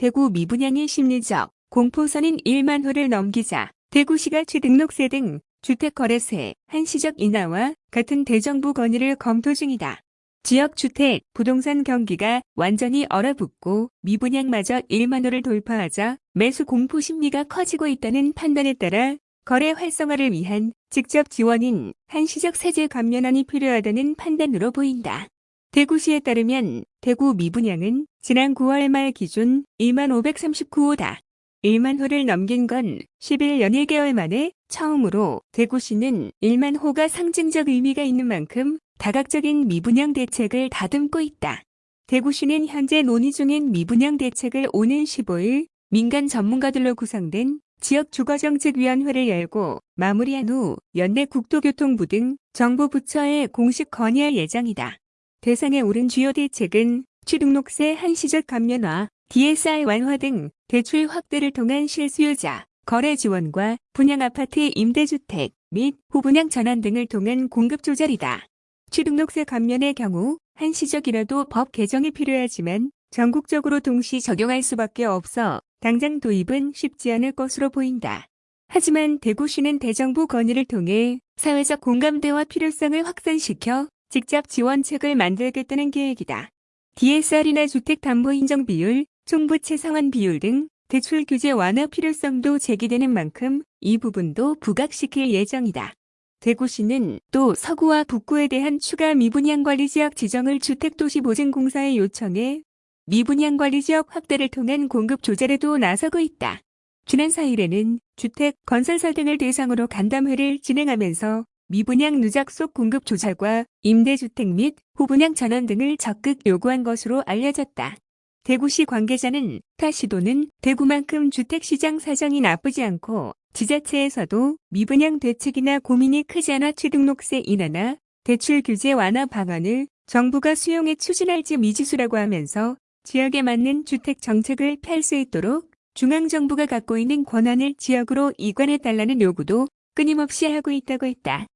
대구 미분양의 심리적 공포선인 1만 호를 넘기자 대구시가 취등록세 등 주택거래세 한시적 인하와 같은 대정부 건의를 검토 중이다. 지역주택, 부동산 경기가 완전히 얼어붙고 미분양마저 1만 호를 돌파하자 매수 공포 심리가 커지고 있다는 판단에 따라 거래 활성화를 위한 직접 지원인 한시적 세제 감면안이 필요하다는 판단으로 보인다. 대구시에 따르면 대구 미분양은 지난 9월 말 기준 2만 539호다. 1만 호를 넘긴 건 11년 1개월 만에 처음으로 대구시는 1만 호가 상징적 의미가 있는 만큼 다각적인 미분양 대책을 다듬고 있다. 대구시는 현재 논의 중인 미분양 대책을 오는 15일 민간 전문가들로 구성된 지역주거정책위원회를 열고 마무리한 후 연내 국토교통부 등 정부 부처에 공식 건의할 예정이다. 대상에 오른 주요 대책은 취등록세 한시적 감면화, DSR 완화 등 대출 확대를 통한 실수요자, 거래 지원과 분양아파트 임대주택 및 후분양 전환 등을 통한 공급 조절이다. 취등록세 감면의 경우 한시적이라도 법 개정이 필요하지만 전국적으로 동시 적용할 수밖에 없어 당장 도입은 쉽지 않을 것으로 보인다. 하지만 대구시는 대정부 건의를 통해 사회적 공감대와 필요성을 확산시켜 직접 지원책을 만들겠다는 계획이다. DSR이나 주택담보 인정 비율, 총부채 상환 비율 등 대출 규제 완화 필요성도 제기되는 만큼 이 부분도 부각시킬 예정이다. 대구시는 또 서구와 북구에 대한 추가 미분양관리 지역 지정을 주택도시보증공사에 요청해 미분양관리 지역 확대를 통한 공급 조절에도 나서고 있다. 지난 4일에는 주택, 건설사 등을 대상으로 간담회를 진행하면서 미분양 누적 속 공급 조절과 임대주택 및 후분양 전환 등을 적극 요구한 것으로 알려졌다. 대구시 관계자는 타 시도는 대구만큼 주택시장 사정이 나쁘지 않고 지자체에서도 미분양 대책이나 고민이 크지 않아 취등록세 인하나 대출 규제 완화 방안을 정부가 수용해 추진할지 미지수라고 하면서 지역에 맞는 주택 정책을 펼 수 있도록 중앙정부가 갖고 있는 권한을 지역으로 이관해달라는 요구도 끊임없이 하고 있다고 했다.